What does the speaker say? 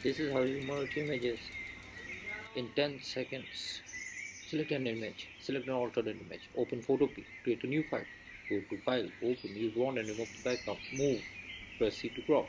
This is how you merge images in 10 seconds. Select an image, select an alternate image, open Photopea, create a new file, go to file, open, use one and remove the background, move, press C to crop,